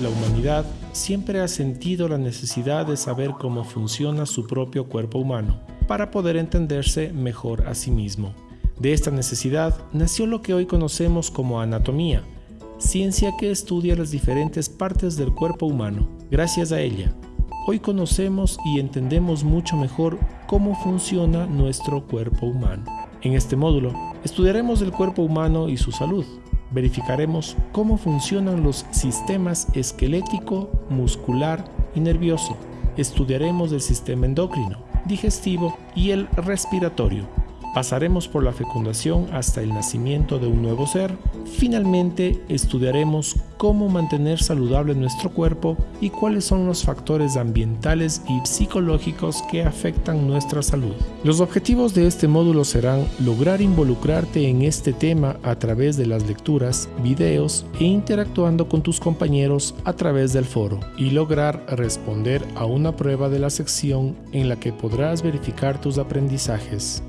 La humanidad siempre ha sentido la necesidad de saber cómo funciona su propio cuerpo humano, para poder entenderse mejor a sí mismo. De esta necesidad nació lo que hoy conocemos como anatomía, ciencia que estudia las diferentes partes del cuerpo humano. Gracias a ella, hoy conocemos y entendemos mucho mejor cómo funciona nuestro cuerpo humano. En este módulo estudiaremos el cuerpo humano y su salud. Verificaremos cómo funcionan los sistemas esquelético, muscular y nervioso. Estudiaremos el sistema endocrino, digestivo y el respiratorio Pasaremos por la fecundación hasta el nacimiento de un nuevo ser. Finalmente, estudiaremos cómo mantener saludable nuestro cuerpo y cuáles son los factores ambientales y psicológicos que afectan nuestra salud. Los objetivos de este módulo serán lograr involucrarte en este tema a través de las lecturas, videos e interactuando con tus compañeros a través del foro y lograr responder a una prueba de la sección en la que podrás verificar tus aprendizajes.